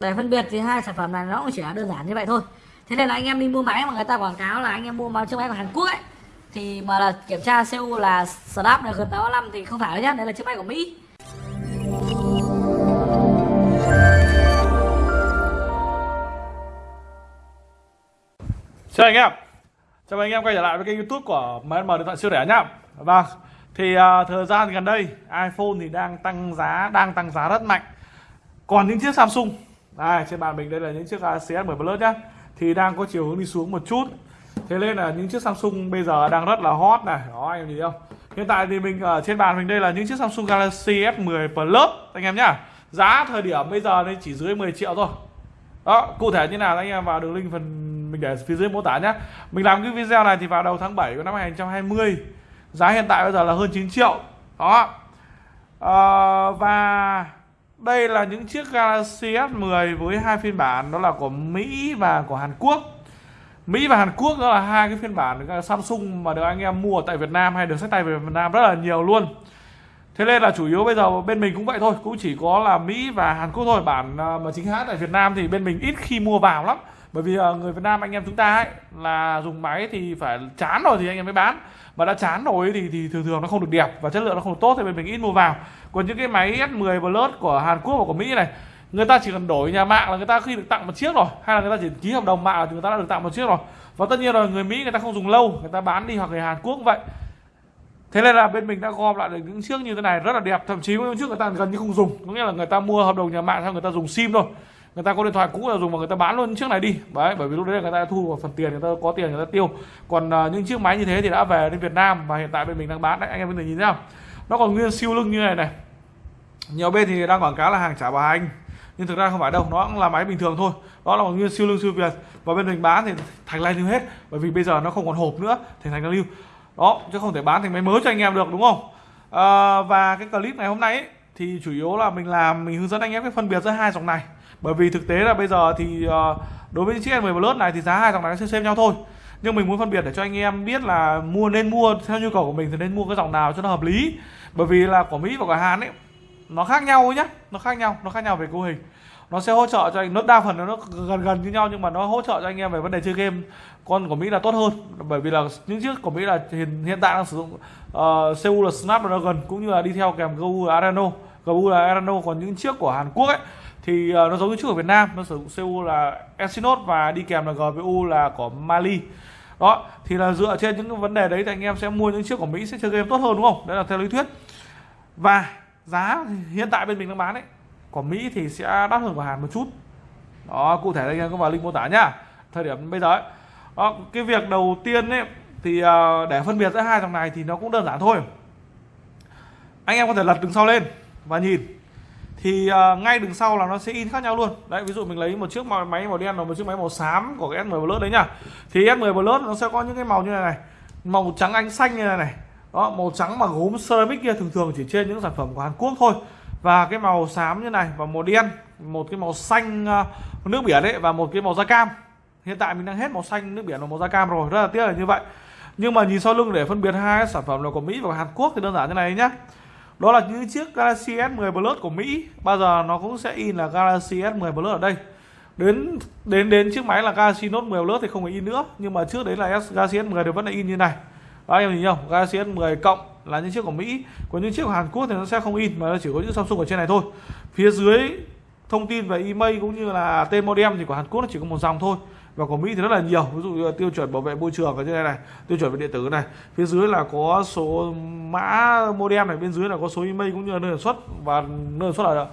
để phân biệt thì hai sản phẩm này nó cũng chỉ là đơn giản như vậy thôi. Thế nên là anh em đi mua máy mà người ta quảng cáo là anh em mua máy chiếc máy của Hàn Quốc ấy thì mà là kiểm tra CU là Snap là gần 85 thì không phải đâu nhá đây là chiếc máy của Mỹ. Chào anh em. Chào anh em quay trở lại với kênh youtube của MN Điện thoại siêu rẻ nhá. Vâng Thì uh, thời gian gần đây iPhone thì đang tăng giá Đang tăng giá rất mạnh. Còn những chiếc Samsung đây, Trên bàn mình đây là những chiếc CS10 Plus nhá. Thì đang có chiều hướng đi xuống một chút. Thế nên là những chiếc Samsung bây giờ đang rất là hot này. Đó anh em nhìn không? Hiện tại thì mình ở trên bàn mình đây là những chiếc Samsung Galaxy S10 Plus Anh em nhá. Giá thời điểm bây giờ đây chỉ dưới 10 triệu thôi. Đó cụ thể như nào anh em vào đường link phần mình để phía dưới mô tả nhé mình làm cái video này thì vào đầu tháng 7 của năm 2020 giá hiện tại bây giờ là hơn 9 triệu. Đó. À, và đây là những chiếc Galaxy S10 với hai phiên bản, đó là của Mỹ và của Hàn Quốc. Mỹ và Hàn Quốc đó là hai cái phiên bản Samsung mà được anh em mua tại Việt Nam hay được sách tay về Việt Nam rất là nhiều luôn. Thế nên là chủ yếu bây giờ bên mình cũng vậy thôi, Cũng chỉ có là Mỹ và Hàn Quốc thôi. Bản à, mà chính hãng tại Việt Nam thì bên mình ít khi mua vào lắm. Bởi vì ờ, người Việt Nam anh em chúng ta ấy Là dùng máy thì phải chán rồi thì anh em mới bán. Mà đã chán rồi thì, thì thường thường nó không được đẹp Và chất lượng nó không được tốt thì bên mình ít mua vào. Còn những cái máy S10 Plus của Hàn Quốc và của Mỹ này Người ta chỉ cần đổi nhà mạng là người ta khi được tặng một chiếc rồi Hay là người ta chỉ ký hợp đồng mạng thì người ta đã được tặng một chiếc rồi. Và tất nhiên rồi người Mỹ người ta không dùng lâu Người ta bán đi hoặc người Hàn Quốc cũng vậy. Thế nên là bên mình đã gom lại được những chiếc như thế này rất là đẹp Thậm chí những chiếc người ta gần như không dùng. Có nghĩa là người ta mua hợp đồng nhà mạng xong người ta dùng sim thôi. Người ta có điện thoại cũ là dùng mà người ta bán luôn chiếc này đi. Đấy, bởi vì lúc đấy người ta thu một phần tiền người ta có tiền người ta tiêu. Còn uh, những chiếc máy như thế thì đã về đến Việt Nam Và hiện tại bên mình đang bán đấy, anh em có thể nhìn thấy không Nó còn nguyên siêu lưng như này này. Nhiều bên thì đang quảng cáo là hàng trả bà anh, nhưng thực ra không phải đâu nó cũng là máy bình thường thôi. Đó là một nguyên siêu lưng siêu việt. Và bên mình bán thì thành lai lưu hết bởi vì bây giờ nó không còn hộp nữa thì thành lai lưu. Đó chứ không thể bán thành máy mới cho anh em được đúng không? À, và cái clip ngày hôm nay ấy, thì chủ yếu là mình làm mình hướng dẫn anh em cái phân biệt giữa hai dòng này bởi vì thực tế là bây giờ thì ờ, đối với chiếc S10 Plus này thì giá hai dòng này nó sẽ xem nhau thôi. Nhưng mình muốn phân biệt để cho anh em biết là mua nên mua theo nhu cầu của mình thì nên mua cái dòng nào cho nó hợp lý. Bởi vì là của Mỹ và của Hàn ấy nó khác nhau nhá nó khác nhau nó khác nhau về cấu hình. Nó sẽ hỗ trợ cho anh nó đa phần nó gần gần như nhau nhưng mà nó hỗ trợ cho anh em về vấn đề chơi game. Con của Mỹ là tốt hơn bởi vì là những chiếc của Mỹ là hiện, hiện tại đang sử dụng ờ, uh, CPU là Snapdragon cũng như là đi theo kèm GPU là Adreno GPU là Adreno còn những chiếc của Hàn Quốc ấy thì uh, nó giống như chiếc ở Việt Nam nó sử dụng CPU là Exynos và đi kèm là GPU là của Mali. Đó thì là dựa trên những vấn đề đấy thì anh em sẽ mua những chiếc của Mỹ sẽ chơi game tốt hơn đúng không? Đấy là theo lý thuyết. Và giá hiện tại bên mình đang bán ấy của Mỹ thì sẽ đắt hơn của Hàn một chút. Đó cụ thể anh em có vào link mô tả nhá thời điểm bây giờ ấy. Đó, cái việc đầu tiên ấy thì uh, để phân biệt giữa hai dòng này thì nó cũng đơn giản thôi. Anh em có thể lật đứng sau lên và nhìn thì uh, ngay đằng sau là nó sẽ in khác nhau luôn. Đấy ví dụ mình lấy một chiếc máy màu đen và một chiếc máy màu xám của cái S10 Plus đấy nhá. Thì S10 Plus nó sẽ có những cái màu như này này. Màu trắng ánh xanh như này này. Đó màu trắng mà gốm ceramic kia thường thường chỉ trên những sản phẩm của Hàn Quốc thôi. Và cái màu xám như này và màu đen một cái màu xanh uh, nước biển đấy và một cái màu da cam. Hiện tại mình đang hết màu xanh nước biển và màu da cam rồi rất là tiếc là như vậy. Nhưng mà nhìn sau lưng để phân biệt hai sản phẩm là của Mỹ và Hàn Quốc thì đơn giản như này nhá đó là những chiếc Galaxy S10 Plus của Mỹ. Bao giờ nó cũng sẽ in là Galaxy S10 Plus ở đây. Đến đến đến chiếc máy là Galaxy Note 10 Plus thì không phải in nữa. Nhưng mà trước đấy là Galaxy S10 thì vẫn là in như này. Đó, anh em nhìn không Galaxy S10 cộng là những chiếc của Mỹ. Còn những chiếc của Hàn Quốc thì nó sẽ không in, mà nó chỉ có những Samsung ở trên này thôi. Phía dưới thông tin về email cũng như là tên modem thì của Hàn Quốc nó chỉ có một dòng thôi và của Mỹ thì rất là nhiều. Ví dụ như là tiêu chuẩn bảo vệ môi trường ở trên đây này, tiêu chuẩn về điện tử này. Phía dưới là có số mã modem này, bên dưới là có số email cũng như là nơi sản xuất. Và nơi sản xuất là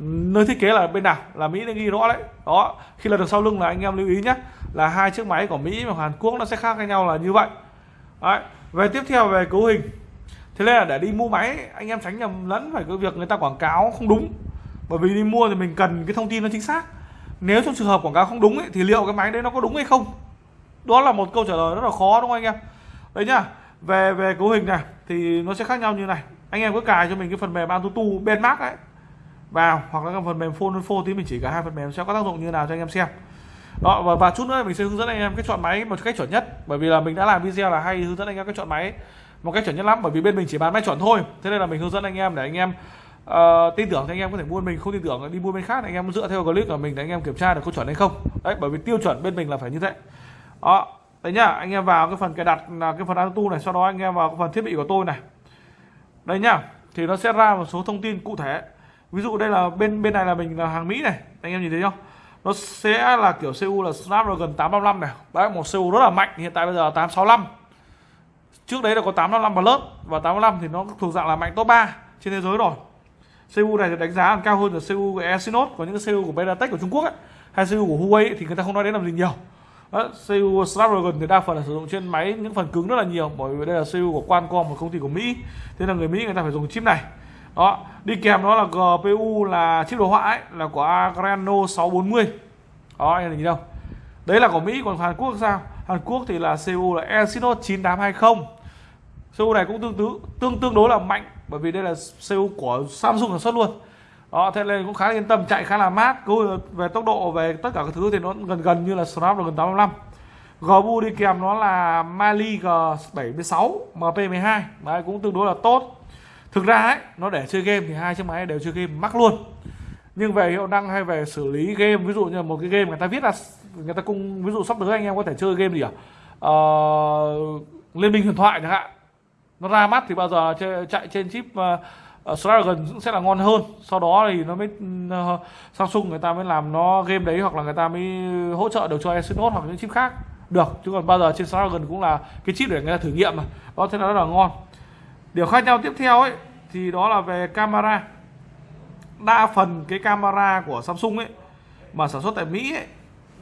nơi thiết kế là bên nào, là Mỹ đã ghi rõ đấy. Đó, khi là được sau lưng là anh em lưu ý nhé, là hai chiếc máy của Mỹ và Hàn Quốc nó sẽ khác với nhau là như vậy. Đấy. về tiếp theo về cấu hình. Thế nên là để đi mua máy, anh em tránh nhầm lẫn phải cái việc người ta quảng cáo không đúng. Bởi vì đi mua thì mình cần cái thông tin nó chính xác nếu trong trường hợp quảng cáo không đúng ấy, thì liệu cái máy đấy nó có đúng hay không? Đó là một câu trả lời rất là khó đúng không anh em? Đấy nhá về về cấu hình này thì nó sẽ khác nhau như này. Anh em cứ cài cho mình cái phần mềm Antutu benchmark ấy vào hoặc là cái phần mềm phone phone thì mình chỉ cả hai phần mềm sẽ có tác dụng như nào cho anh em xem. Đó và, và chút nữa mình sẽ hướng dẫn anh em cái chọn máy một cách chuẩn nhất bởi vì là mình đã làm video là hay hướng dẫn anh em cái chọn máy một cách chuẩn nhất lắm bởi vì bên mình chỉ bán máy chuẩn thôi. Thế nên là mình hướng dẫn anh em để anh em uh, tin tưởng thì anh em có thể mua mình không tin tưởng đi mua bên khác anh em dựa theo clip của mình để anh em kiểm tra được có chuẩn hay không. Đấy bởi vì tiêu chuẩn bên mình là phải như thế. Đó đấy nhá anh em vào cái phần cài đặt là cái phần auto này sau đó anh em vào cái phần thiết bị của tôi này. Đây nhá thì nó sẽ ra một số thông tin cụ thể. Ví dụ đây là bên bên này là mình là hàng Mỹ này anh em nhìn thấy không? Nó sẽ là kiểu cu là Snapdragon 855 này. Đấy một cu rất là mạnh hiện tại bây giờ là 865 trước đấy là có 855 Plus và 855 thì nó thuộc dạng là mạnh top 3 trên thế giới rồi. CPU này thì đánh giá còn cao hơn là CPU của Exynos của những cái CPU của Mediatek của Trung Quốc ấy, hay CPU của Huawei ấy, thì người ta không nói đến làm gì nhiều. Đó, CPU Snapdragon thì đa phần là sử dụng trên máy những phần cứng rất là nhiều bởi vì đây là CPU của Qualcomm một công ty của Mỹ. Thế là người Mỹ người ta phải dùng chip này. Đó đi kèm nó là GPU là chip đồ họa ấy là của Adreno 640 đó anh nhìn đâu? Đấy là của Mỹ còn Hàn Quốc sao? Hàn Quốc thì là CPU là Exynos 9820 CPU này cũng tương tự tương tương đối là mạnh bởi vì đây là CPU của Samsung sản xuất luôn. Đó thế nên cũng khá là yên tâm chạy khá là mát cứ về tốc độ về tất cả các thứ thì nó gần gần như là Snapdragon 855 GPU đi kèm nó là Mali G76 MP12 đấy cũng tương đối là tốt. Thực ra ấy nó để chơi game thì hai chiếc máy đều chơi game mắc luôn. Nhưng về hiệu năng hay về xử lý game ví dụ như một cái game người ta viết là người ta cung ví dụ sắp tới anh em có thể chơi game gì à? Ờ, liên minh huyền thoại chẳng hạn nó ra mắt thì bao giờ chạy trên chip uh, Snapdragon cũng sẽ là ngon hơn. Sau đó thì nó mới uh, Samsung người ta mới làm nó game đấy hoặc là người ta mới hỗ trợ được cho Exynos hoặc những chip khác. Được chứ còn bao giờ trên Snapdragon cũng là cái chip để người ta thử nghiệm mà. Đó thế là rất là ngon. Điều khác nhau tiếp theo ấy thì đó là về camera. Đa phần cái camera của Samsung ấy mà sản xuất tại Mỹ ấy,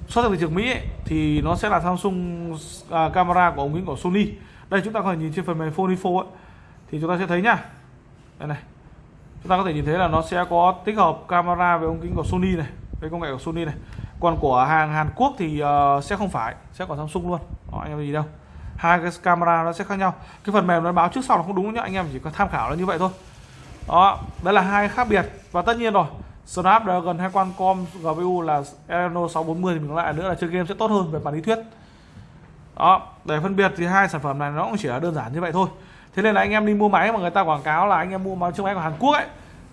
xuất sang thị trường Mỹ ấy, thì nó sẽ là Samsung uh, camera của ống kính của Sony đây chúng ta có thể nhìn trên phần mềm Phone Info ấy, thì chúng ta sẽ thấy nhá. Đây này. Chúng ta có thể nhìn thấy là nó sẽ có tích hợp camera về ống kính của Sony này với công nghệ của Sony này. Còn của hàng Hàn Quốc thì uh, sẽ không phải sẽ của Samsung luôn. Đó, anh em gì đâu. Hai cái camera nó sẽ khác nhau. Cái phần mềm nó báo trước sau là không đúng nhá anh em chỉ có tham khảo là như vậy thôi. Đó đấy là hai khác biệt. Và tất nhiên rồi Snapdragon hay Qualcomm GPU là Adreno 640 thì mình lại nữa là chơi game sẽ tốt hơn về mặt lý thuyết. Đó để phân biệt thì hai sản phẩm này nó cũng chỉ là đơn giản như vậy thôi. Thế nên là anh em đi mua máy mà người ta quảng cáo là anh em mua máy chiếc máy của Hàn Quốc ấy,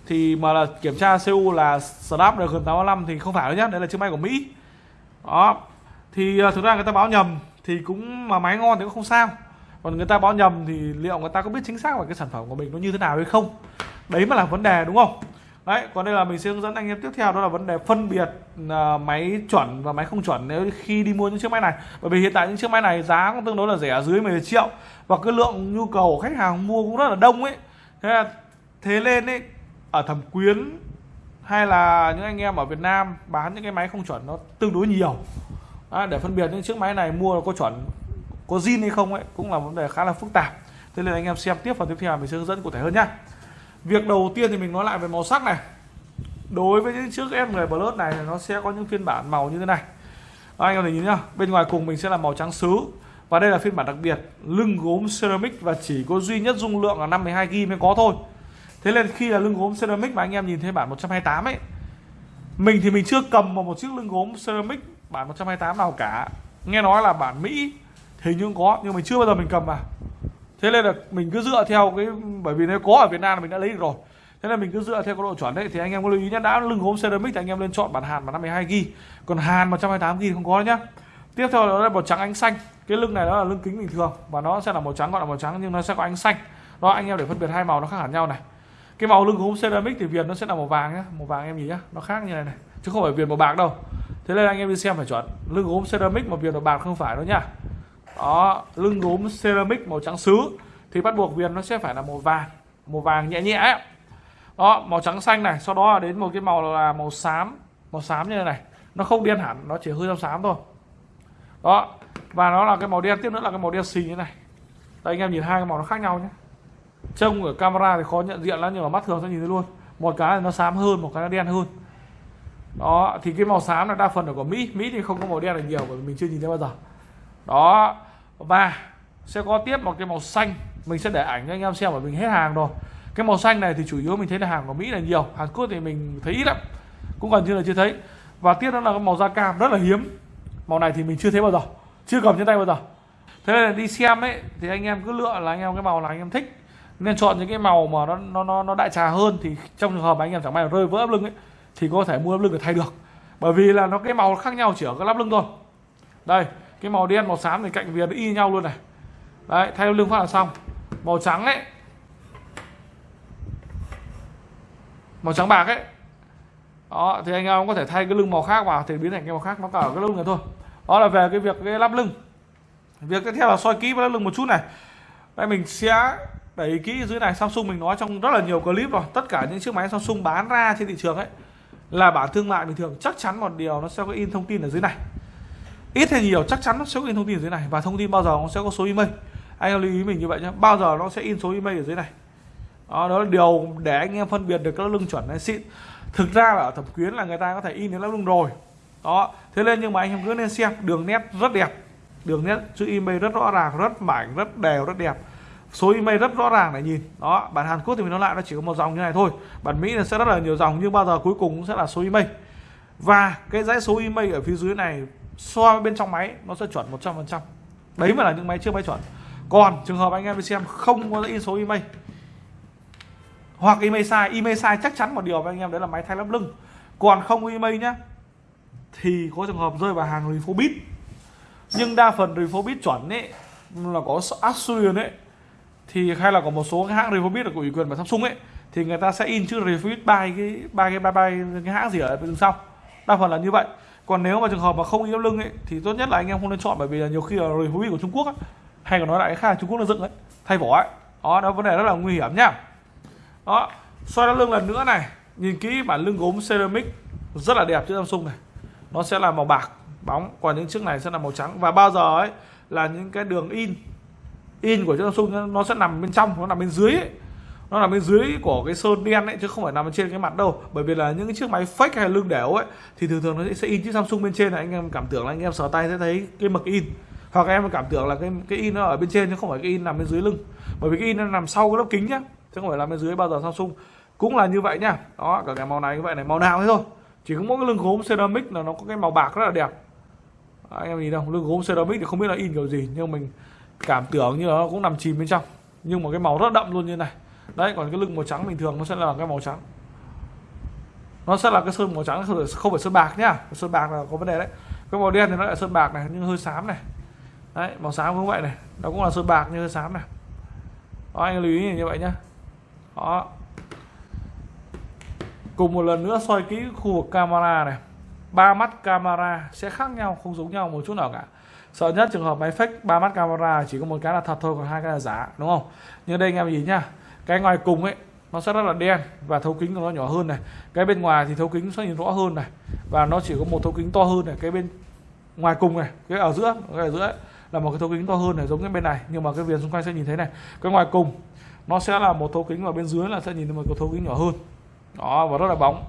thì mà là kiểm tra CU là Snapdragon 865 thì không phải đâu nhá đấy là chiếc máy của Mỹ. Đó. Thì à, thực ra người ta báo nhầm thì cũng mà máy ngon thì cũng không sao. Còn người ta báo nhầm thì liệu người ta có biết chính xác là cái sản phẩm của mình nó như thế nào hay không? Đấy mà là vấn đề, đúng không? Đấy còn đây là mình sẽ hướng dẫn anh em tiếp theo đó là vấn đề phân biệt uh, máy chuẩn và máy không chuẩn nếu khi đi mua những chiếc máy này. Bởi vì hiện tại những chiếc máy này giá cũng tương đối là rẻ dưới 10 triệu. Và cái lượng nhu cầu của khách hàng mua cũng rất là đông ấy. Thế là thế nên ấy ở thẩm quyến hay là những anh em ở Việt Nam bán những cái máy không chuẩn nó tương đối nhiều. À, để phân biệt những chiếc máy này mua có chuẩn có zin hay không ấy cũng là vấn đề khá là phức tạp. Thế nên anh em xem tiếp phần tiếp theo mình sẽ hướng dẫn cụ thể hơn nhá việc đầu tiên thì mình nói lại về màu sắc này. Đối với những chiếc S10 Plus này nó sẽ có những phiên bản màu như thế này. Đó, anh em nhìn nhá. Bên ngoài cùng mình sẽ là màu trắng sứ và đây là phiên bản đặc biệt. Lưng gốm ceramic và chỉ có duy nhất dung lượng là 52 GB mới có thôi. Thế nên khi là lưng gốm ceramic mà anh em nhìn thấy bản 128 ấy mình thì mình chưa cầm vào một chiếc lưng gốm ceramic bản 128 nào cả. Nghe nói là bản Mỹ hình như có nhưng mình chưa bao giờ mình cầm vào thế nên là mình cứ dựa theo cái, bởi vì nếu có ở Việt Nam là mình đã lấy được rồi. Thế nên mình cứ dựa theo cái độ chuẩn đấy. Thì anh em có lưu ý nhé đã lưng gốm ceramic thì anh em lên chọn bản hàn mà 52 gb còn hàn 128 gb không có nhá. Tiếp theo đó là màu trắng ánh xanh. Cái lưng này đó là lưng kính bình thường và nó sẽ là màu trắng, gọi là màu trắng nhưng nó sẽ có ánh xanh. Đó, anh em để phân biệt hai màu nó khác hẳn nhau này. Cái màu lưng gốm ceramic thì viền nó sẽ là màu vàng nhá, màu vàng em nhìn nhá, nó khác như này này. Chứ không phải viền màu bạc đâu. Thế nên anh em đi xem phải chuẩn. Lưng gốm ceramic mà viền màu bạc không phải đâu nhá đó, lưng gốm ceramic màu trắng sứ thì bắt buộc viền nó sẽ phải là màu vàng màu vàng nhẹ nhẹ ấy. đó, màu trắng xanh này, sau đó là đến một cái màu là màu xám. Màu xám như thế này, nó không đen hẳn, nó chỉ hơi trong xám thôi. Đó, và nó là cái màu đen, tiếp nữa là cái màu đen xì như thế này. Đây, anh em nhìn hai cái màu nó khác nhau nhé. Trông ở camera thì khó nhận diện lắm, nhưng mà mắt thường sẽ nhìn thấy luôn. Một cái là nó xám hơn, một cái nó đen hơn. Đó, thì cái màu xám là đa phần ở của mỹ. Mỹ thì không có màu đen là nhiều, bởi vì mình chưa nhìn thấy bao giờ. Đó và sẽ có tiếp một cái màu xanh. Mình sẽ để ảnh cho anh em xem bởi mình hết hàng rồi. Cái màu xanh này thì chủ yếu mình thấy là hàng của mỹ là nhiều. Hàn quốc thì mình thấy ít lắm. Cũng gần như là chưa thấy. Và tiếp đó là cái màu da cam rất là hiếm. Màu này thì mình chưa thấy bao giờ. Chưa cầm trên tay bao giờ. Thế nên là đi xem ấy thì anh em cứ lựa là anh em cái màu là anh em thích. Nên chọn những cái màu mà nó nó nó, nó đại trà hơn thì trong trường hợp mà anh em chẳng may rơi vỡ ấp lưng ấy thì có thể mua ấp lưng để thay được. Bởi vì là nó cái màu khác nhau chỉ ở cái lắp lưng thôi. Đây cái màu đen, màu xám thì cạnh viền nó y nhau luôn này. Đấy, thay lưng phát là xong. Màu trắng ấy. Màu trắng bạc ấy. Đó, thì anh em có thể thay cái lưng màu khác vào thì biến thành cái màu khác, nó cả ở cái lưng này thôi. Đó là về cái việc cái lắp lưng. Việc tiếp theo là soi kỹ và lắp lưng một chút này. Đây, mình sẽ đẩy kỹ dưới này. Samsung mình nói trong rất là nhiều clip rồi. Tất cả những chiếc máy Samsung bán ra trên thị trường ấy là bản thương mại bình thường. Chắc chắn một điều nó sẽ có in thông tin ở dưới này ít hay nhiều chắc chắn nó sẽ có in thông tin ở dưới này. Và thông tin bao giờ nó sẽ có số email. Anh em lưu ý mình như vậy nhé bao giờ nó sẽ in số email ở dưới này. Đó, đó là điều để anh em phân biệt được các lưng chuẩn hay xịn. Thực ra là ở thẩm quyến là người ta có thể in đến lớp lưng rồi. Đó thế nên nhưng mà anh em cứ nên xem đường nét rất đẹp. Đường nét chữ email rất rõ ràng rất mảnh rất đều rất đẹp. Số email rất rõ ràng để nhìn. Đó bản Hàn Quốc thì mình nói lại nó chỉ có một dòng như này thôi. Bản Mỹ là sẽ rất là nhiều dòng nhưng bao giờ cuối cùng cũng sẽ là số email. Và cái dãy số email ở phía dưới này so với bên trong máy, nó sẽ chuẩn 100% đấy mà là những máy chưa máy chuẩn. Còn trường hợp anh em đi xem không có in số email, hoặc email sai email sai chắc chắn một điều với anh em, đấy là máy thay lắp lưng. Còn không email nhá, thì có trường hợp rơi vào hàng refobit nhưng đa phần refobit chuẩn ấy, là có Asurion ấy, thì hay là có một số cái hãng refobit của ủy quyền và Samsung ấy, thì người ta sẽ in chữ refobit by cái bay cái ba cái hãng gì ở bên sau. Đa phần là như vậy còn nếu mà trường hợp mà không yếu lưng ấy thì tốt nhất là anh em không nên chọn bởi vì là nhiều khi là review của Trung Quốc ấy, hay còn nói lại cái khác Trung Quốc nó dựng ấy thay vỏ ấy. Đó đó vấn đề rất là nguy hiểm nhá đó xoay đá lưng lần nữa này. Nhìn kỹ bản lưng gốm ceramic rất là đẹp chữ Samsung này. Nó sẽ là màu bạc bóng còn những chiếc này sẽ là màu trắng. Và bao giờ ấy là những cái đường in in của chiếc Samsung nó sẽ nằm bên trong nó nằm bên dưới ấy nó nằm bên dưới của cái sơn đen ấy chứ không phải nằm bên trên cái mặt đâu. Bởi vì là những cái chiếc máy fake hay lưng đẻo ấy thì thường thường nó sẽ in chiếc Samsung bên trên này. Anh em cảm tưởng là anh em sờ tay sẽ thấy cái mực in. Hoặc em cảm tưởng là cái cái in nó ở bên trên chứ không phải cái in nằm bên dưới lưng. Bởi vì cái in nó nằm sau cái lớp kính nhá chứ không phải nằm bên dưới bao giờ Samsung. Cũng là như vậy nhá. Đó cả cái màu này như vậy này màu nào thế thôi. Chỉ có mỗi cái lưng gốm ceramic là nó có cái màu bạc rất là đẹp. Đó, anh em nhìn đâu lưng gốm ceramic thì không biết là in kiểu gì nhưng mình cảm tưởng như là nó cũng nằm chìm bên trong. Nhưng mà cái màu rất đậm luôn như này đấy còn cái lưng màu trắng bình thường nó sẽ là cái màu trắng. Nó sẽ là cái sơn màu trắng không phải, không phải sơn bạc nhá. Sơn bạc là có vấn đề đấy. Cái màu đen thì nó lại sơn bạc này nhưng hơi xám này. Đấy màu xám cũng vậy này. Nó cũng là sơn bạc nhưng hơi xám này. Đó, anh lưu ý như vậy nhá. Đó. Cùng một lần nữa soi kỹ khu vực camera này. Ba mắt camera sẽ khác nhau không giống nhau một chút nào cả. Sợ nhất trường hợp máy fake ba mắt camera chỉ có một cái là thật thôi còn hai cái là giả đúng không? Như đây anh em nhìn nhá cái ngoài cùng ấy nó sẽ rất là đen và thấu kính của nó nhỏ hơn này. Cái bên ngoài thì thấu kính sẽ nhìn rõ hơn này. Và nó chỉ có một thấu kính to hơn này. Cái bên ngoài cùng này cái ở giữa cái ở giữa ấy, là một cái thấu kính to hơn này giống cái bên này. Nhưng mà cái viền xung quanh sẽ nhìn thấy này. Cái ngoài cùng nó sẽ là một thấu kính và bên dưới là sẽ nhìn thấy một cái thấu kính nhỏ hơn. Đó và rất là bóng.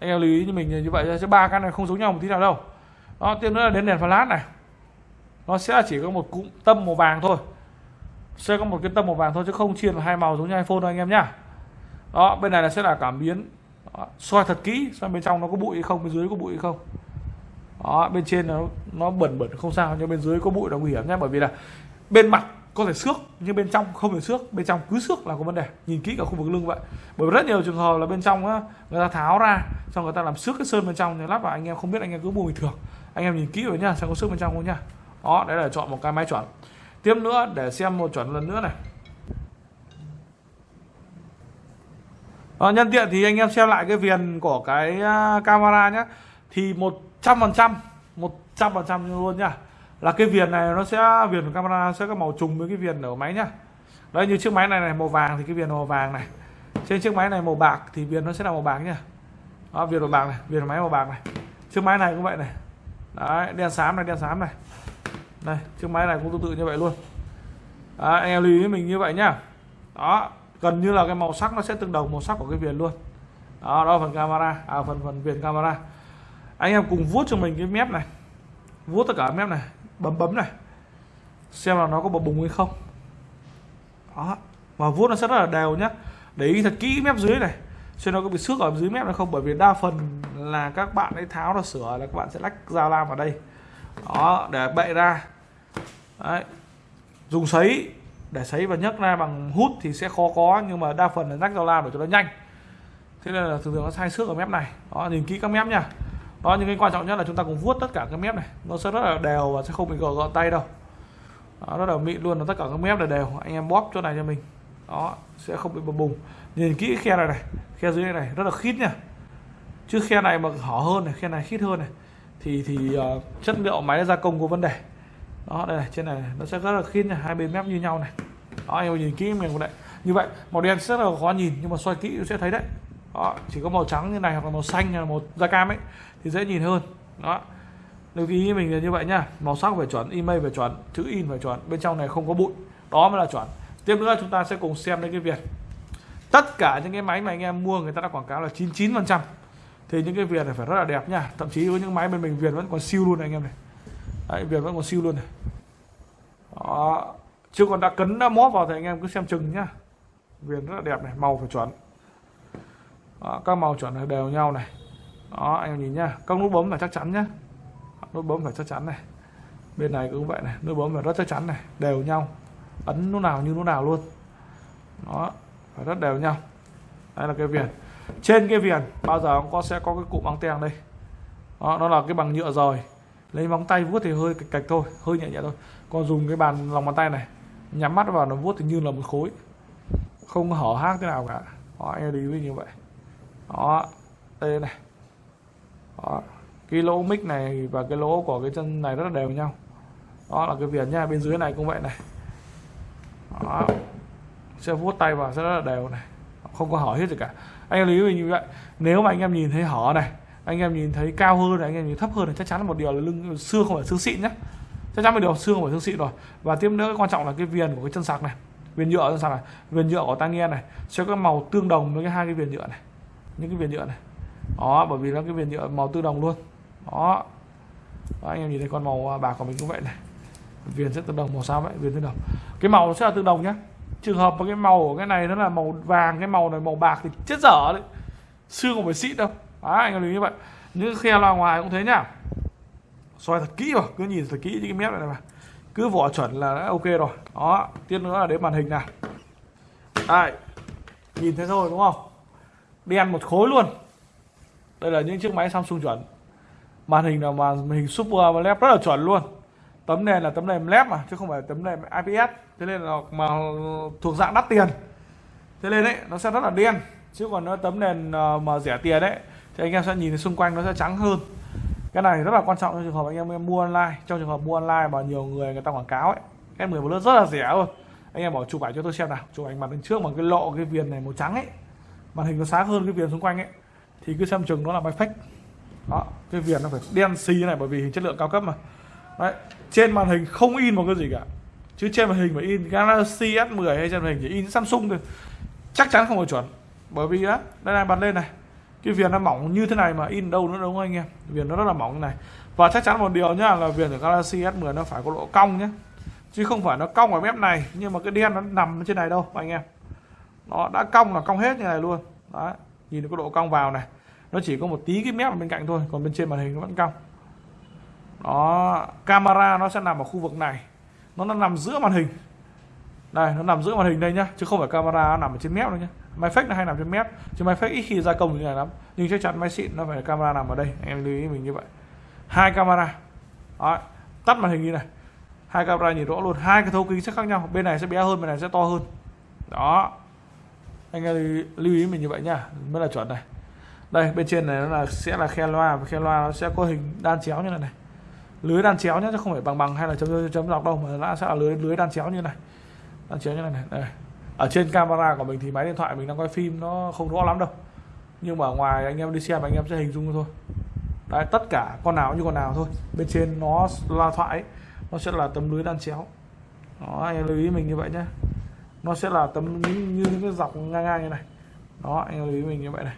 Anh em lưu ý như mình như vậy chứ ba cái này không giống nhau một tí nào đâu. Đó tiếp nữa là đến đèn flash này. Nó sẽ chỉ có một cụm tâm màu vàng thôi sẽ có một cái tâm màu vàng thôi chứ không chia là hai màu giống như iPhone đâu anh em nhá. Đó bên này là sẽ là cảm biến. Đó, soi thật kỹ xem bên trong nó có bụi hay không bên dưới có bụi hay không. Đó bên trên nó nó bẩn bẩn không sao nhưng bên dưới có bụi là nguy hiểm nhé bởi vì là bên mặt có thể xước nhưng bên trong không thể xước bên trong cứ xước là có vấn đề. Nhìn kỹ cả khu vực lưng vậy. Bởi vì rất nhiều trường hợp là bên trong á người ta tháo ra xong người ta làm xước cái sơn bên trong thì lắp vào anh em không biết anh em cứ mua bình thường. Anh em nhìn kỹ rồi nhá xem có xước bên trong không nhá. Đó đấy là chọn một cái máy chuẩn tiếp nữa để xem một chuẩn lần nữa này. À, nhân tiện thì anh em xem lại cái viền của cái à, camera nhé thì một trăm phần trăm một trăm phần trăm luôn nhá. Là cái viền này nó sẽ viền của camera sẽ có màu trùng với cái viền ở máy nhá. Đấy như chiếc máy này này màu vàng thì cái viền màu vàng này. Trên chiếc máy này màu bạc thì viền nó sẽ là màu bạc nhá. Đó, viền màu bạc này viền máy màu bạc này. Chiếc máy này cũng vậy này. Đấy đen xám này đen xám này đây chiếc máy này cũng tương tự như vậy luôn. Đấy, anh em lưu ý mình như vậy nhá. Đó gần như là cái màu sắc nó sẽ tương đồng màu sắc của cái viền luôn. Đó đó phần camera à phần phần viền camera. Anh em cùng vuốt cho mình cái mép này. Vuốt tất cả mép này bấm bấm này. Xem là nó có bập bùng hay không. Đó mà vuốt nó sẽ rất là đều nhá. Để ý thật kỹ mép dưới này xem nó có bị xước ở dưới mép hay không bởi vì đa phần là các bạn ấy tháo ra sửa là các bạn sẽ lách dao lam vào đây. Đó để bậy ra đấy. Dùng sấy. Để sấy và nhấc ra bằng hút thì sẽ khó có nhưng mà đa phần là rắc dao lam để cho nó nhanh. Thế nên là thường thường nó sai xước ở mép này. Đó nhìn kỹ các mép nha. Đó những cái quan trọng nhất là chúng ta cùng vuốt tất cả các mép này. Nó sẽ rất là đều và sẽ không bị gò gọn tay đâu. Đó, rất là mịn luôn là tất cả các mép là đều. Anh em bóp chỗ này cho mình. Đó sẽ không bị bập bùng. Nhìn kỹ khe này này. Khe dưới này, này rất là khít nha. Chứ khe này mà hở hơn này khe này khít hơn này thì thì uh, chất liệu máy gia công có vấn đề đó, đây này, trên này nó sẽ rất là khít này hai bên mép như nhau này. Đó anh em nhìn kỹ mình đấy như vậy, màu đen rất là khó nhìn, nhưng mà xoay kỹ sẽ thấy đấy. Đó, chỉ có màu trắng như này hoặc là màu xanh hay là màu da cam ấy thì dễ nhìn hơn. Đó. Lưu ý mình là như vậy nhá màu sắc phải chuẩn, email phải chuẩn, chữ in phải chuẩn, bên trong này không có bụi. Đó mới là chuẩn. Tiếp nữa chúng ta sẽ cùng xem đến cái việc tất cả những cái máy mà anh em mua người ta đã quảng cáo là 99 phần trăm. Thì những cái viền này phải rất là đẹp nha, thậm chí với những máy bên mình viền vẫn còn siêu luôn này anh em này. Đấy, viền vẫn còn siêu luôn này. Đó chứ còn đã cấn đã móp vào thì anh em cứ xem chừng nhá. Viền rất là đẹp này màu phải chuẩn. Đó, các màu chuẩn này đều nhau này. Đó anh em nhìn nhá các nút bấm là chắc chắn nhá. Nút bấm phải chắc chắn này. Bên này cũng vậy này nút bấm phải rất chắc chắn này đều nhau. Ấn nút nào như nút nào luôn. Đó phải rất đều nhau. Đây là cái viền. Trên cái viền bao giờ cũng có sẽ có cái cụm băng teng đây. Đó nó là cái bằng nhựa rồi lấy móng tay vuốt thì hơi cạch, cạch thôi hơi nhẹ nhẹ thôi. Còn dùng cái bàn lòng bàn tay này nhắm mắt vào nó vuốt thì như là một khối. Không có hở hác thế nào cả. Đó anh đi với như vậy. Đó đây này. Đó. cái lỗ mic này và cái lỗ của cái chân này rất là đều nhau. Đó là cái viền nha bên dưới này cũng vậy này. Đó. sẽ vuốt tay vào sẽ rất là đều này. Không có hở hết gì cả. Anh em lưu ý như vậy. Nếu mà anh em nhìn thấy hở này anh em nhìn thấy cao hơn này, anh em nhìn thấp hơn thì chắc chắn là một điều là lưng, xương không phải xương xịn nhé chắc chắn một điều xương không phải xương xịn rồi. Và tiếp nữa, quan trọng là cái viền của cái chân sạc này, viền nhựa, chân sạc này, viền nhựa của tai nghe này, sẽ có màu tương đồng với cái hai cái viền nhựa này, những cái viền nhựa này. Đó, bởi vì nó cái viền nhựa màu tương đồng luôn. Đó. đó, anh em nhìn thấy con màu à, bạc của mình cũng vậy này. Viền sẽ tương đồng màu sao vậy, viền tương đồng. Cái màu sẽ là tương đồng nhá. Trường hợp mà cái màu của cái này nó là màu vàng, cái màu này màu bạc thì chết dở đấy. Xương không phải xịn đâu. Đấy, anh em lưu như vậy. Những khe loa ngoài cũng thế nhá. Soi thật kỹ vào cứ nhìn thật kỹ những cái mép này, này mà. Cứ vỏ chuẩn là đã ok rồi. Đó tiếp nữa là đến màn hình này, đây nhìn thấy thôi đúng không? Đen một khối luôn. Đây là những chiếc máy Samsung chuẩn. Màn hình là màn hình Super AMOLED rất là chuẩn luôn. Tấm nền là tấm nền LED mà chứ không phải tấm nền IPS. Thế nên là mà thuộc dạng đắt tiền. Thế nên đấy nó sẽ rất là đen. Chứ còn nó tấm nền ờ, mà rẻ tiền đấy thì anh em sẽ nhìn thấy xung quanh nó sẽ trắng hơn. Cái này rất là quan trọng trong trường hợp anh em, em mua online. Trong trường hợp mua online mà nhiều người người ta quảng cáo ấy S10 Plus rất là rẻ luôn. Anh em bỏ chụp ảnh cho tôi xem nào. Chụp ảnh mặt bên trước bằng cái lọ cái viền này màu trắng ấy màn hình nó sáng hơn cái viền xung quanh ấy thì cứ xem chừng nó là máy fake. Đó cái viền nó phải đen xì này bởi vì chất lượng cao cấp mà. Đấy trên màn hình không in một cái gì cả. Chứ trên màn hình phải in Galaxy S10 hay trên màn hình chỉ in Samsung thôi. Chắc chắn không phải chuẩn. Bởi vì á đây này bật lên này cái viền nó mỏng như thế này mà in đâu nữa đúng không anh em. Viền nó rất là mỏng này. Và chắc chắn một điều nhá là viền của Galaxy S10 nó phải có độ cong nhé chứ không phải nó cong ở mép này nhưng mà cái đen nó nằm trên này đâu anh em. Nó đã cong là cong hết như này luôn. Đấy nhìn cái độ cong vào này. Nó chỉ có một tí cái mép ở bên cạnh thôi còn bên trên màn hình nó vẫn cong. Đó camera nó sẽ nằm ở khu vực này. Nó, nó nằm giữa màn hình. Đây nó nằm giữa màn hình đây nhá chứ không phải camera nó nằm ở trên mép đâu nhá máy fake là hay nằm trên mép chứ máy fake ít khi gia công như này lắm. Nhưng chắc chắn máy xịn nó phải camera nằm ở đây em lưu ý mình như vậy. Hai camera. Đó, tắt màn hình như này. Hai camera nhìn rõ luôn. Hai cái thấu kính sẽ khác nhau. Bên này sẽ bé hơn bên này sẽ to hơn. Đó. Anh em lưu ý mình như vậy nhá. Mới là chuẩn này. Đây bên trên này nó là sẽ là khe loa. Và khe loa nó sẽ có hình đan chéo như này này. Lưới đan chéo nhé chứ không phải bằng bằng hay là chấm chấm dọc đâu mà nó sẽ là lưới lưới đan chéo như này. Đan chéo như này này. Đây ở trên camera của mình thì máy điện thoại mình đang quay phim nó không rõ lắm đâu. Nhưng mà ngoài anh em đi xem anh em sẽ hình dung thôi. Đấy tất cả con nào như con nào thôi. Bên trên nó loa thoại ấy, nó sẽ là tấm lưới đan chéo. Đó anh em lưu ý mình như vậy nhé nó sẽ là tấm như, như những cái dọc ngang ngang như này. Đó anh em lưu ý mình như vậy này.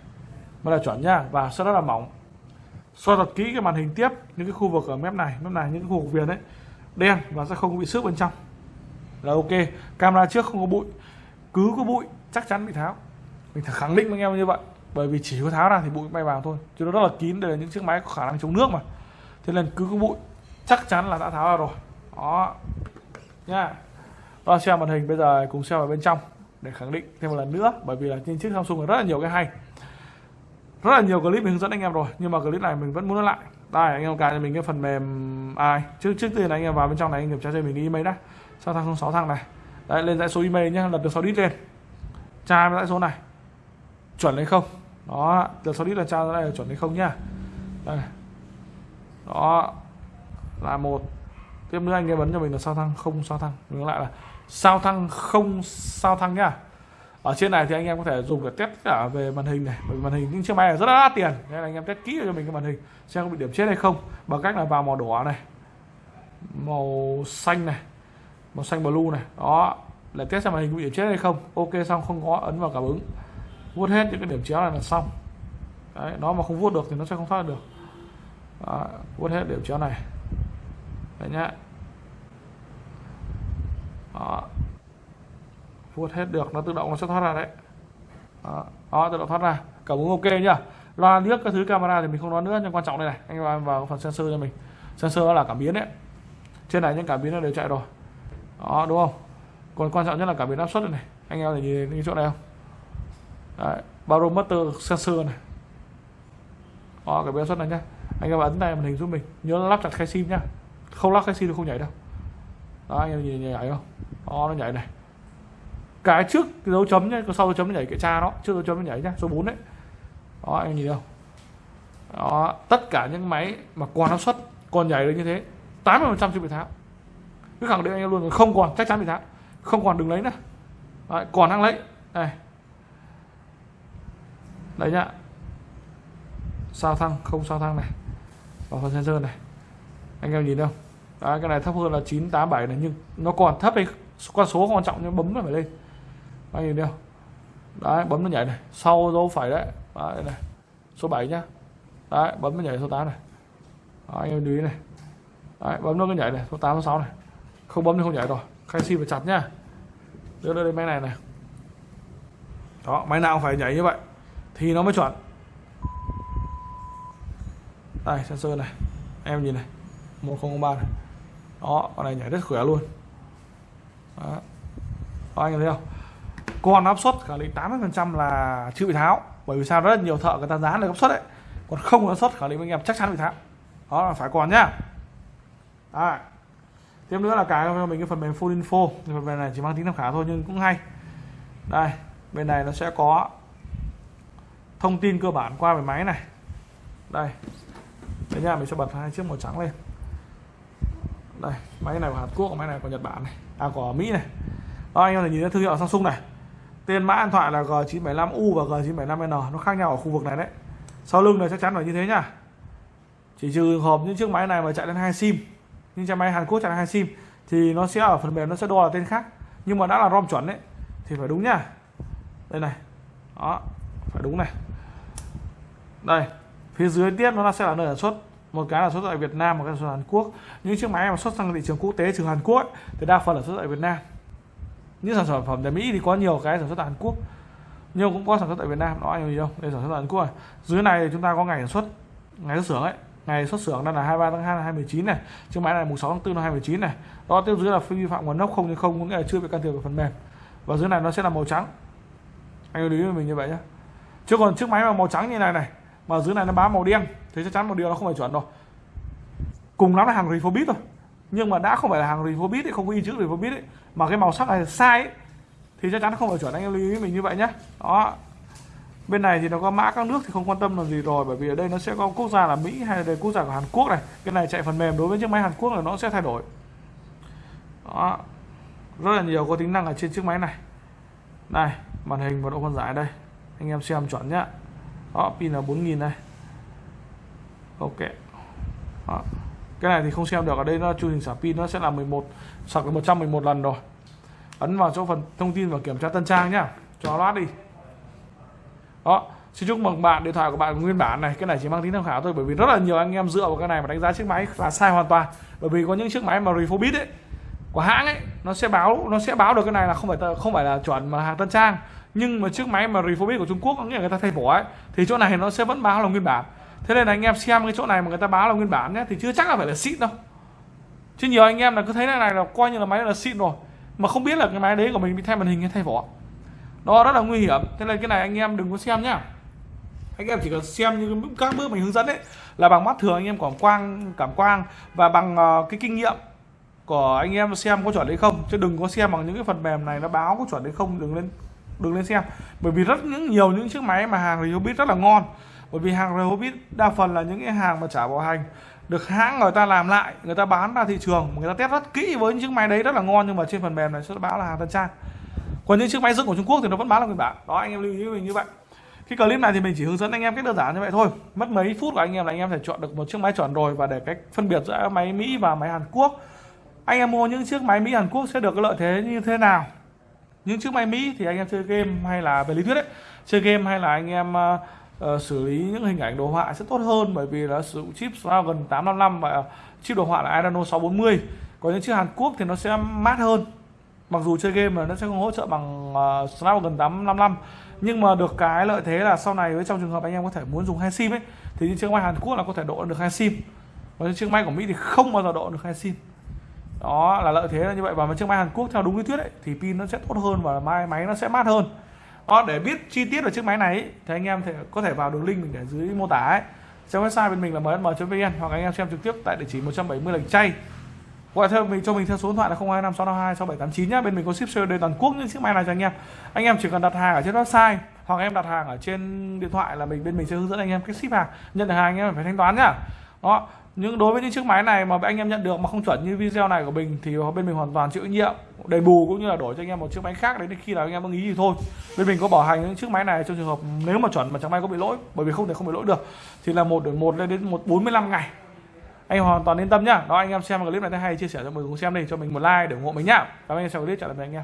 Mới là chuẩn nhá và sẽ rất là mỏng. Soi thật kỹ cái màn hình tiếp những cái khu vực ở mép này mép này những cái khu vực viền đấy đen và sẽ không bị xước bên trong. Là ok camera trước không có bụi cứ có bụi chắc chắn bị tháo. Mình khẳng định với anh em như vậy bởi vì chỉ có tháo ra thì bụi bay vào thôi chứ nó rất là kín đây là những chiếc máy có khả năng chống nước mà. Thế nên cứ có bụi chắc chắn là đã tháo ra rồi. Đó. Nha. Đó, xem màn hình bây giờ cùng xem vào bên trong để khẳng định thêm một lần nữa bởi vì là trên chiếc Samsung có rất là nhiều cái hay. Rất là nhiều clip mình hướng dẫn anh em rồi nhưng mà clip này mình vẫn muốn nói lại. Đây anh em cài cho mình cái phần mềm ai? Trước trước tiên anh em vào bên trong này anh kiểm tra cho mình cái email đã. Sao tháng 06 thằng này đấy lên dãy số email nhé, lập được 6 đít lên. Tra dãy số này. Chuẩn hay không? Đó được 6 đít là tra dãy là chuẩn hay không nhá. Đây đó là một. Tiếp nữa anh em vấn cho mình là sao thăng không sao thăng. Ngược lại là sao thăng không sao thăng nhá. Ở trên này thì anh em có thể dùng để test cả về màn hình này bởi màn hình những chiếc máy này rất là đắt tiền. Nên là anh em test kỹ cho mình cái màn hình xem có bị điểm chết hay không. Bằng cách là vào màu đỏ này màu xanh này màu xanh blue này. Đó. Là test xem màn hình có bị điểm chết hay không. Ok xong không có ấn vào cảm ứng. Vuốt hết những cái điểm chéo này là xong. Đấy nó mà không vuốt được thì nó sẽ không thoát được. Đó, vuốt hết điểm chéo này. Đấy nhá. Đó. Vuốt hết được nó tự động nó sẽ thoát ra đấy. Đó, đó tự động thoát ra. Cảm ứng ok nhá. Loa liếc các thứ camera thì mình không nói nữa nhưng quan trọng đây này. Anh em vào phần sensor cho mình. Sensor là cảm biến đấy. Trên này những cảm biến nó đều chạy rồi đó đúng không? Còn quan trọng nhất là cảm biến áp suất này. Anh em nhìn cái chỗ này không? Đấy, barometer sensor này. Đó cảm biến áp suất này nhá. Anh em ấn tay màn hình giúp mình. Nhớ lắp chặt khe sim nhá. Không lắp khe sim thì không nhảy đâu. Đó anh em nhìn nhảy không? Đó nó nhảy này. Cái trước cái dấu chấm nhá, sau dấu chấm nó nhảy cái cha đó, trước dấu chấm nó nhảy nhá, số 4 đấy. Đó anh nhìn không? Đó, tất cả những máy mà còn áp suất còn nhảy được như thế, 80% chưa bị tháo. Cứ khẳng định anh em luôn rồi không còn chắc chắn bị tháo. Không còn đừng lấy nữa. Đấy, còn đang lấy. Đây. Đấy nhá. Sao thăng, không sao thăng này. Vào phần sensor này. Anh em nhìn không? Đấy, cái này thấp hơn là 987 này nhưng nó còn thấp hay con số quan trọng nhưng bấm nó phải lên anh nhìn đâu đấy bấm nó nhảy này sau dấu phải đấy đấy này số 7 nhá đấy bấm nó nhảy số 8 này đấy, anh em lưu ý này đấy bấm nó cứ nhảy này số 8 số 6 này không bấm thì không nhảy rồi. Khai sim phải chặt nhá. Đưa lên máy này này. Đó, máy nào cũng phải nhảy như vậy. Thì nó mới chuẩn. Đây, sensor này. Em nhìn này. 1003 này. Đó, con này nhảy rất khỏe luôn. Đó. đó, anh thấy không? Còn áp suất khẳng định 80% là chưa bị tháo. Bởi vì sao? Rất nhiều thợ người ta dán được áp suất đấy. Còn không có áp suất khẳng định anh em chắc chắn bị tháo. Đó, là phải còn nhá. À tiếp nữa là cái cho mình cái phần mềm full info. Phần mềm này chỉ mang tính tham khảo thôi, nhưng cũng hay. Đây, bên này nó sẽ có thông tin cơ bản qua về máy này. Đây. Đây nha, mình sẽ bật hai chiếc màu trắng lên. Đây, máy này của Hàn Quốc, máy này của Nhật Bản này. À của Mỹ này. Đó, anh em thể nhìn thấy thương hiệu Samsung này. Tên mã điện thoại là G975U và G975N nó khác nhau ở khu vực này đấy. Sau lưng này chắc chắn là như thế nhá chỉ trừ hợp những chiếc máy này mà chạy lên hai sim nhưng trong máy Hàn Quốc chẳng hạn hai sim thì nó sẽ ở phần mềm nó sẽ đo là tên khác. Nhưng mà đã là ROM chuẩn đấy thì phải đúng nhá đây này. Đó phải đúng này. Đây phía dưới tiếp nó sẽ là nơi sản xuất. Một cái là xuất tại Việt Nam một cái là xuất Hàn Quốc. Những chiếc máy mà xuất sang thị trường quốc tế trừ Hàn Quốc ấy, thì đa phần là xuất tại Việt Nam. Những sản phẩm tại Mỹ thì có nhiều cái sản xuất tại Hàn Quốc nhưng cũng có sản xuất tại Việt Nam. Đó anh gì không? Đây sản xuất tại Hàn Quốc này. dưới này thì chúng ta có ngày sản xuất ngày xuất xưởng ấy ngày xuất xưởng đang là 23 tháng 2 năm 2019 này chiếc máy này mùng 6 tháng 4 năm 2019 này. Đó tiếp dưới là vi phạm nguồn gốc không như không có nghĩa là chưa bị can thiệp vào phần mềm. Và dưới này nó sẽ là màu trắng. Anh lưu ý với mình như vậy nhé chứ còn chiếc máy mà màu trắng như này này mà dưới này nó bám màu đen thì chắc chắn một điều nó không phải chuẩn rồi. Cùng lắm là hàng refurbish thôi. Nhưng mà đã không phải là hàng refurbish ấy, không có in chữ refurbish ấy mà cái màu sắc này sai ấy, thì chắc chắn không phải chuẩn. Anh em lưu ý mình như vậy nhé đó bên này thì nó có mã các nước thì không quan tâm làm gì rồi, bởi vì ở đây nó sẽ có quốc gia là Mỹ hay là quốc gia của Hàn Quốc này. Cái này chạy phần mềm đối với chiếc máy Hàn Quốc là nó sẽ thay đổi. Đó. Rất là nhiều có tính năng ở trên chiếc máy này. Này, màn hình và độ phân giải đây. Anh em xem chuẩn nhá. Đó, pin là 4000 này ok. Đó. cái này thì không xem được, ở đây nó chu trình xả pin nó sẽ là 11 sạc được 111 lần rồi. Ấn vào chỗ phần thông tin và kiểm tra tân trang nhá. Cho loát đi đó, xin chúc mừng bạn, điện thoại của bạn nguyên bản này. Cái này chỉ mang tính tham khảo thôi, bởi vì rất là nhiều anh em dựa vào cái này mà đánh giá chiếc máy là sai hoàn toàn. Bởi vì có những chiếc máy mà Refurbished ấy, của hãng ấy, nó sẽ báo, nó sẽ báo được cái này là không phải không phải là chuẩn mà hàng tân trang. Nhưng mà chiếc máy mà Refurbished của Trung Quốc, có nghĩa là người ta thay vỏ ấy, thì chỗ này nó sẽ vẫn báo là nguyên bản. Thế nên là anh em xem cái chỗ này mà người ta báo là nguyên bản nhé, thì chưa chắc là phải là xịn đâu. Chứ nhiều anh em là cứ thấy cái này là coi như là máy là xịn rồi, mà không biết là cái máy đấy của mình bị thay màn hình hay thay vỏ đó rất là nguy hiểm. Thế nên cái này anh em đừng có xem nhá. Anh em chỉ cần xem như các bước mình hướng dẫn ấy là bằng mắt thường anh em cảm quang cảm quang và bằng uh, cái kinh nghiệm của anh em xem có chuẩn hay không. Chứ đừng có xem bằng những cái phần mềm này nó báo có chuẩn hay không đừng lên đừng lên xem. Bởi vì rất những nhiều những chiếc máy mà hàng Rehoboth rất là ngon. Bởi vì hàng Rehoboth đa phần là những cái hàng mà trả bảo hành được hãng người ta làm lại người ta bán ra thị trường người ta test rất kỹ với những chiếc máy đấy rất là ngon nhưng mà trên phần mềm này sẽ báo là hàng tân trang còn những chiếc máy dựng của Trung Quốc thì nó vẫn bán là nguyên bản đó anh em lưu ý với mình như vậy. Cái clip này thì mình chỉ hướng dẫn anh em cách đơn giản như vậy thôi. Mất mấy phút của anh em là anh em thể chọn được một chiếc máy chuẩn rồi và để cách phân biệt giữa máy Mỹ và máy Hàn Quốc. Anh em mua những chiếc máy Mỹ Hàn Quốc sẽ được cái lợi thế như thế nào? Những chiếc máy Mỹ thì anh em chơi game hay là về lý thuyết ấy, chơi game hay là anh em uh, uh, xử lý những hình ảnh đồ họa sẽ tốt hơn bởi vì là sử dụng chip Snapdragon 855 và chip đồ họa là Adreno 640 có những chiếc Hàn Quốc thì nó sẽ mát hơn mặc dù chơi game mà nó sẽ không hỗ trợ bằng uh, Snapdragon 855 nhưng mà được cái lợi thế là sau này với trong trường hợp anh em có thể muốn dùng hai sim ấy thì những chiếc máy Hàn Quốc là có thể độ được hai sim. Và những chiếc máy của Mỹ thì không bao giờ độ được hai sim. Đó là lợi thế là như vậy. Và chiếc máy Hàn Quốc theo đúng lý thuyết ấy, thì pin nó sẽ tốt hơn và máy máy nó sẽ mát hơn. Đó, để biết chi tiết về chiếc máy này ấy, thì anh em thể có thể vào đường link mình để dưới mô tả ấy. Trong website bên mình là msm.vn hoặc anh em xem trực tiếp tại địa chỉ 170 lạch chay gọi theo mình, cho mình theo số điện thoại là 0256526789 nhá. Bên mình có ship COD toàn quốc những chiếc máy này cho anh em. Anh em chỉ cần đặt hàng ở trên website hoặc em đặt hàng ở trên điện thoại là mình, bên mình sẽ hướng dẫn anh em cách ship hàng. Nhận được hàng anh em phải thanh toán nhá. Đó. Nhưng đối với những chiếc máy này mà anh em nhận được mà không chuẩn như video này của mình thì bên mình hoàn toàn chịu trách nhiệm, đền bù cũng như là đổi cho anh em một chiếc máy khác đến khi nào anh em ưng ý thì thôi. Bên mình có bảo hành những chiếc máy này trong trường hợp nếu mà chuẩn mà chẳng may có bị lỗi, bởi vì không thể không bị lỗi được, thì là một một lên đến một 45 ngày anh hoàn toàn yên tâm nhá. Đó, anh em xem clip này thấy hay, chia sẻ cho mình cùng xem đi, cho mình một like để ủng hộ mình nhá. Cảm ơn anh em xem clip, chào tạm biệt anh em.